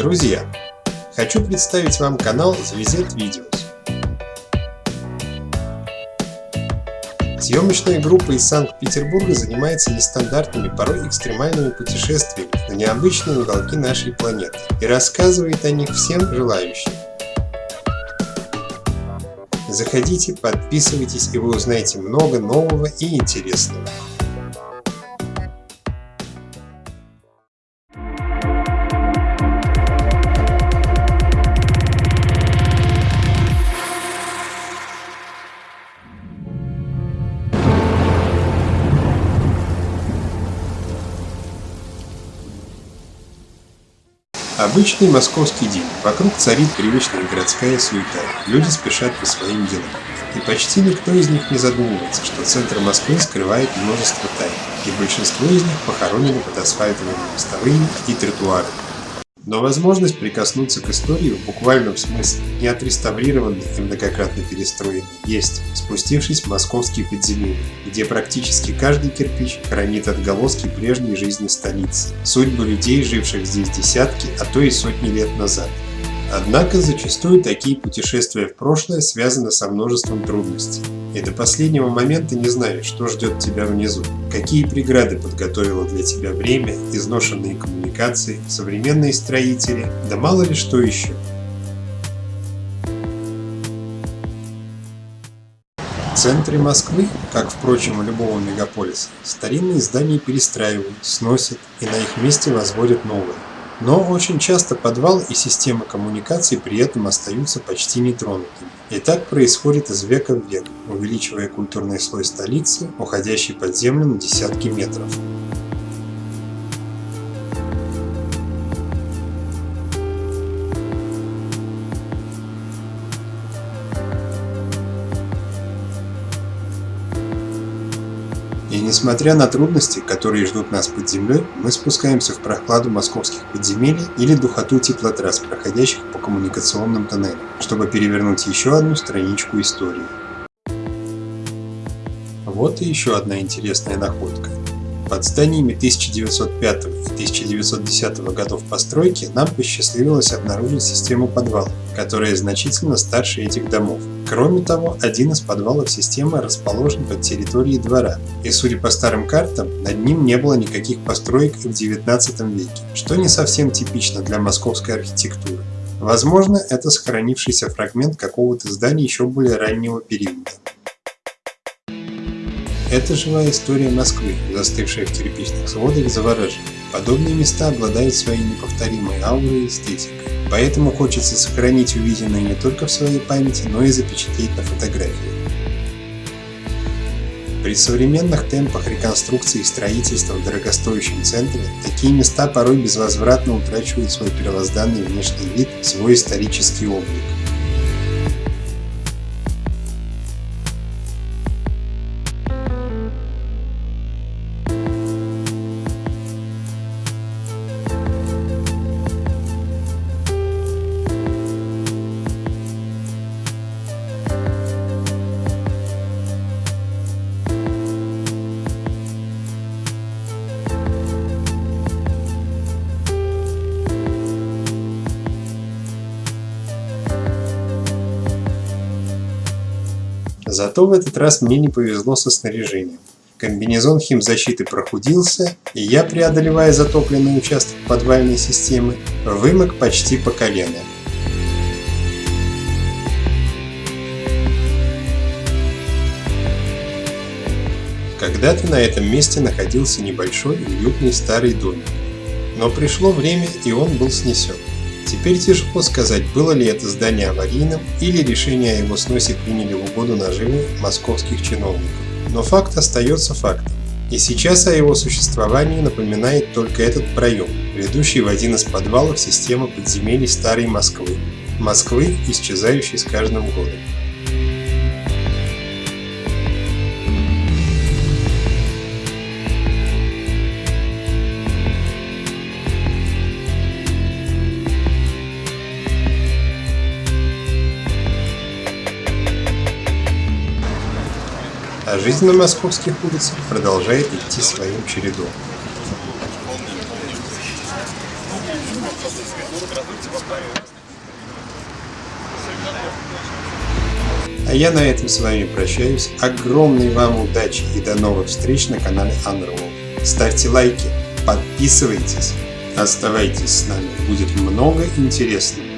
Друзья, хочу представить вам канал ZVZ Videos. Съемочная группа из Санкт-Петербурга занимается нестандартными, порой экстремальными путешествиями на необычные уголки нашей планеты и рассказывает о них всем желающим. Заходите, подписывайтесь и вы узнаете много нового и интересного. Обычный московский день. Вокруг царит привычная городская суета. Люди спешат по своим делам. И почти никто из них не задумывается, что центр Москвы скрывает множество тайн, и большинство из них похоронены под асфальтовыми мостовыми и тротуарами. Но возможность прикоснуться к истории в буквальном смысле, не отреставрированной и многократно перестроенной, есть, спустившись в московские подземелья, где практически каждый кирпич хранит отголоски прежней жизни столицы, судьбы людей, живших здесь десятки, а то и сотни лет назад. Однако зачастую такие путешествия в прошлое связаны со множеством трудностей. И до последнего момента не знаешь, что ждет тебя внизу, какие преграды подготовило для тебя время, изношенные коммуникации, современные строители, да мало ли что еще. В центре Москвы, как, впрочем, и любого мегаполиса, старинные здания перестраивают, сносят и на их месте возводят новые. Но очень часто подвал и система коммуникаций при этом остаются почти нетронутыми. И так происходит из века в век, увеличивая культурный слой столицы, уходящий под землю на десятки метров. И несмотря на трудности, которые ждут нас под землей, мы спускаемся в прохладу московских подземелий или духоту теплотрасс, проходящих по коммуникационным тоннелям, чтобы перевернуть еще одну страничку истории. Вот и еще одна интересная находка. Под зданиями 1905 и 1910 годов постройки нам посчастливилось обнаружить систему подвалов, которая значительно старше этих домов. Кроме того, один из подвалов системы расположен под территорией двора, и судя по старым картам, над ним не было никаких построек в 19 веке, что не совсем типично для московской архитектуры. Возможно, это сохранившийся фрагмент какого-то здания еще более раннего периода. Это живая история Москвы, застывшая в кирпичных сводах, завораживает. Подобные места обладают своей неповторимой аурой и эстетикой. Поэтому хочется сохранить увиденное не только в своей памяти, но и запечатлеть на фотографии. При современных темпах реконструкции и строительства в дорогостоящем центре, такие места порой безвозвратно утрачивают свой первозданный внешний вид, свой исторический облик. Зато в этот раз мне не повезло со снаряжением. Комбинезон химзащиты прохудился, и я, преодолевая затопленный участок подвальной системы, вымок почти по колено. Когда-то на этом месте находился небольшой уютный старый домик. Но пришло время, и он был снесен. Теперь тяжело сказать, было ли это здание аварийным или решение о его сносе приняли в угоду наживы московских чиновников. Но факт остается фактом. И сейчас о его существовании напоминает только этот проем, ведущий в один из подвалов системы подземелий Старой Москвы. Москвы, исчезающей с каждым годом. А жизнь на московских улицах продолжает идти своим чередом. А я на этом с вами прощаюсь. Огромной вам удачи и до новых встреч на канале Unroll. Ставьте лайки, подписывайтесь, оставайтесь с нами. Будет много интересного.